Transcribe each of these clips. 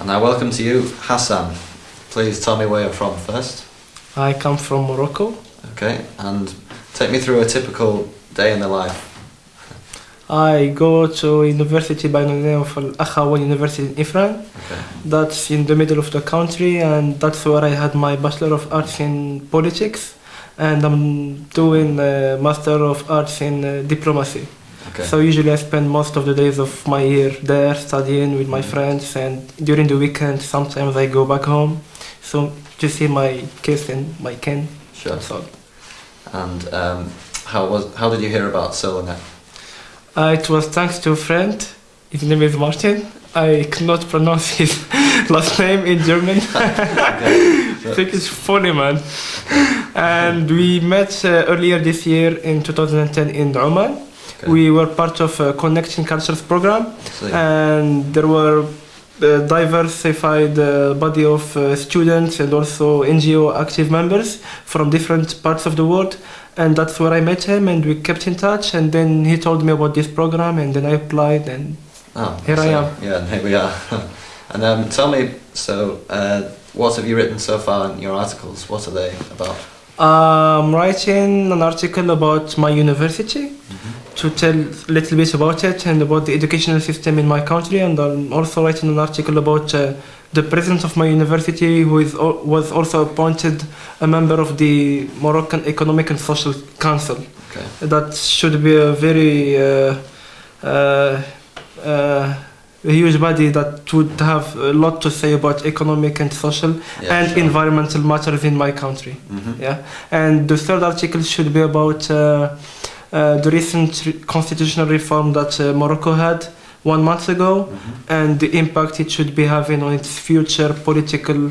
And I welcome to you Hassan. Please tell me where you're from first. I come from Morocco. Okay, and take me through a typical day in the life. I go to university by the name of Al Akhawayn University in Ifrane. Okay. That's in the middle of the country, and that's where I had my Bachelor of Arts in Politics, and I'm doing a Master of Arts in uh, Diplomacy. Okay. So usually I spend most of the days of my year there studying with my friends, and during the weekend sometimes I go back home. So to see my kids and my kin. Sure. That's all. And um, how was how did you hear about Solonet? Uh, it was thanks to a friend. His name is Martin. I cannot pronounce his last name in German. I think it's funny, man. And we met uh, earlier this year in 2010 in Oman. Okay. We were part of a Connecting Cultures program, and there were a diversified uh, body of uh, students and also NGO active members from different parts of the world. And that's where I met him, and we kept in touch. And then he told me about this program, and then I applied, and oh, Here I am. Yeah, and here we are. and um, tell me, so uh, what have you written so far in your articles? What are they about? I'm writing an article about my university to tell a little bit about it and about the educational system in my country. And I'm also writing an article about uh, the president of my university, who is was also appointed a member of the Moroccan Economic and Social Council. Okay. That should be a very uh, uh, uh, a huge body that would have a lot to say about economic and social Yeah, and sure. environmental matters in my country. Mhm. Yeah, and the third article should be about uh, the recent re- constitutional reform that uh, Morocco had one month ago Mhm. and the impact it should be having on its future political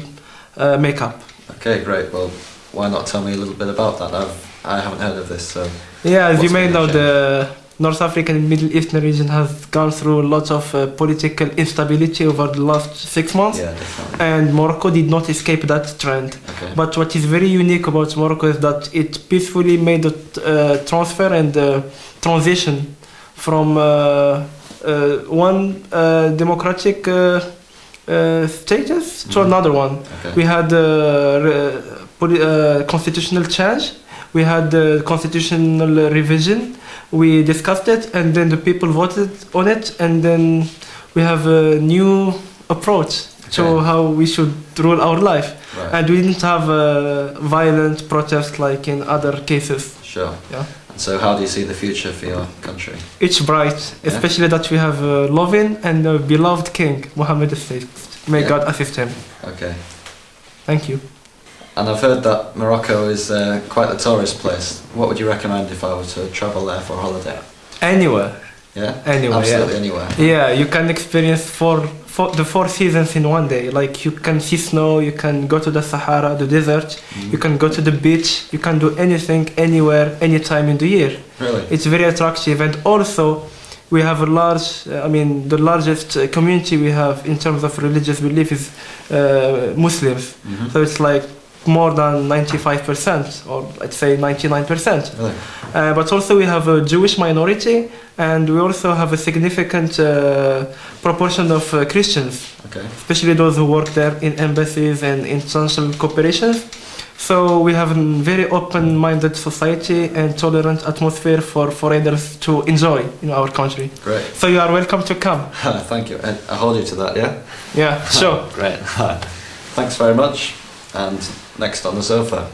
uh, makeup. Okay, great. Well, why not tell me a little bit about that? I've I haven't heard of this, so Yeah, as you may know, the North African and Middle Eastern region has gone through a lot of uh, political instability over the last six months, yeah, and Morocco did not escape that trend. Okay. But what is very unique about Morocco is that it peacefully made the uh, transfer and the transition from uh, uh, one uh, democratic uh, uh, status to Mhm. another one. okay. We had uh, uh, constitutional change, we had the constitutional revision, we discussed it, and then the people voted on it, and then we have a new approach to how we should rule our life. right. And we didn't have a violent protest like in other cases. Sure. Yeah. So, how do you see the future for your country? It's bright, Yeah. especially that we have uh, a loving and a beloved king, Mohammed VI. May Yeah. God assist him. Okay. Thank you. And I've heard that Morocco is uh, quite a tourist place. What would you recommend if I were to travel there for a holiday? Anywhere, Yeah. anywhere, Absolutely yeah. anywhere. Yeah, you can experience four, four, the four seasons in one day. Like you can see snow, you can go to the Sahara, the desert, Mhm. you can go to the beach, you can do anything, anywhere, anytime in the year. Really? It's very attractive, and also we have a large. uh, I mean, the largest uh, community we have in terms of religious belief is uh, Muslims. Mhm. So it's like more than 95%, or I'd say 99%. Really? Uh, but also we have a Jewish minority, and we also have a significant uh, proportion of uh, Christians, Okay. especially those who work there in embassies and international corporations. So we have a very open-minded society and tolerant atmosphere for foreigners to enjoy in our country. Great. So you are welcome to come. Thank you. And I hold you to that, yeah? Yeah, sure. Great. Thanks very much. And next on the sofa.